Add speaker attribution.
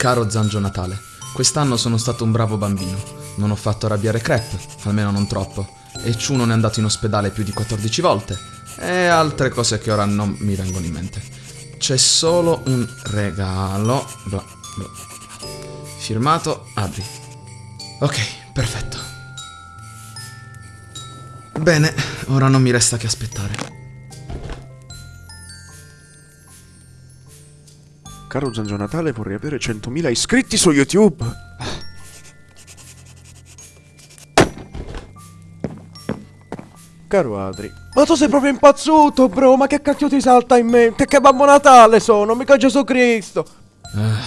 Speaker 1: Caro Zangio Natale, quest'anno sono stato un bravo bambino. Non ho fatto arrabbiare Crep, almeno non troppo. E Ciu non è andato in ospedale più di 14 volte. E altre cose che ora non mi vengono in mente. C'è solo un regalo. Bla, bla. Firmato, apri. Ok, perfetto. Bene, ora non mi resta che aspettare.
Speaker 2: Caro Zangio Natale, vorrei avere 100.000 iscritti su YouTube. Caro Adri. Ma tu sei proprio impazzuto, bro. Ma che cacchio ti salta in mente? Che Babbo Natale sono, mica Gesù Cristo.
Speaker 1: Ah,